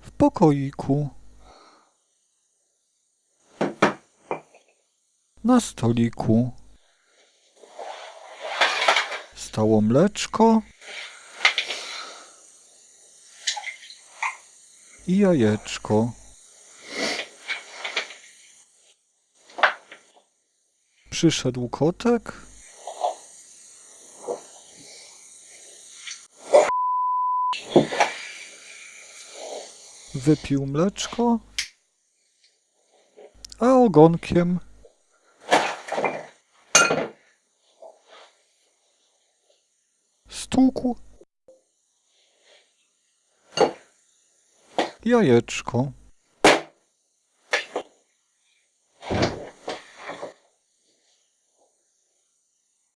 W pokoiku. Na stoliku. Stało mleczko. I jajeczko. Przyszedł kotek. Wypił mleczko, a ogonkiem stłukł jajeczko.